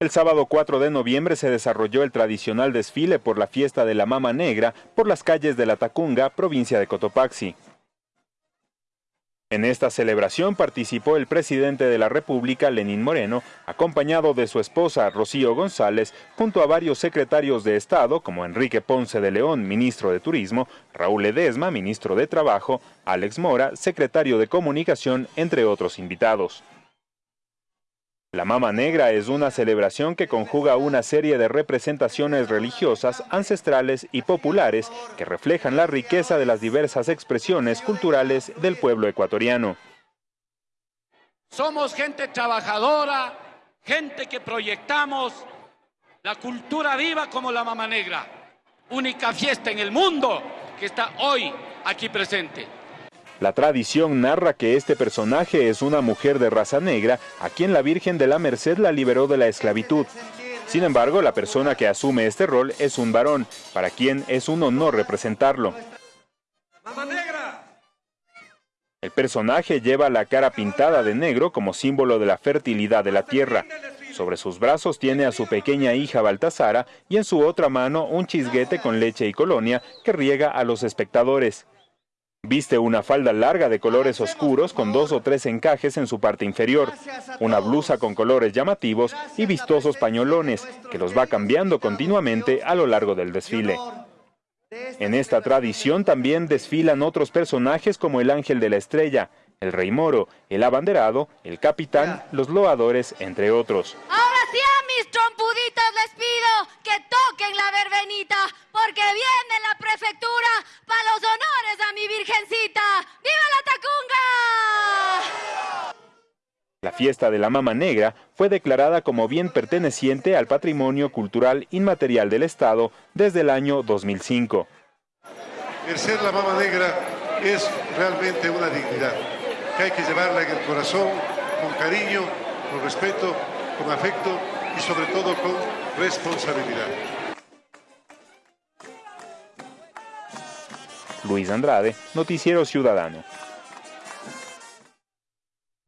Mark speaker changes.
Speaker 1: El sábado 4 de noviembre se desarrolló el tradicional desfile por la fiesta de la Mama Negra por las calles de La Tacunga, provincia de Cotopaxi. En esta celebración participó el presidente de la República, Lenín Moreno, acompañado de su esposa, Rocío González, junto a varios secretarios de Estado, como Enrique Ponce de León, ministro de Turismo, Raúl Edesma, ministro de Trabajo, Alex Mora, secretario de Comunicación, entre otros invitados. La Mama Negra es una celebración que conjuga una serie de representaciones religiosas, ancestrales y populares que reflejan la riqueza de las diversas expresiones culturales del pueblo ecuatoriano.
Speaker 2: Somos gente trabajadora, gente que proyectamos la cultura viva como la Mama Negra, única fiesta en el mundo que está hoy aquí presente.
Speaker 1: La tradición narra que este personaje es una mujer de raza negra a quien la Virgen de la Merced la liberó de la esclavitud. Sin embargo, la persona que asume este rol es un varón, para quien es un honor representarlo. El personaje lleva la cara pintada de negro como símbolo de la fertilidad de la tierra. Sobre sus brazos tiene a su pequeña hija Baltasara y en su otra mano un chisguete con leche y colonia que riega a los espectadores. Viste una falda larga de colores oscuros con dos o tres encajes en su parte inferior, una blusa con colores llamativos y vistosos pañolones, que los va cambiando continuamente a lo largo del desfile. En esta tradición también desfilan otros personajes como el Ángel de la Estrella, el Rey Moro, el Abanderado, el Capitán, los Loadores, entre otros.
Speaker 3: Ahora sí a mis trompuditos les pido que toquen la verbenita, porque viene la prefectura virgencita. ¡Viva la Tacunga!
Speaker 1: La fiesta de la Mama Negra fue declarada como bien perteneciente al patrimonio cultural inmaterial del Estado desde el año 2005.
Speaker 4: El ser la Mama Negra es realmente una dignidad que hay que llevarla en el corazón con cariño, con respeto, con afecto y sobre todo con responsabilidad.
Speaker 1: Luis Andrade, Noticiero Ciudadano.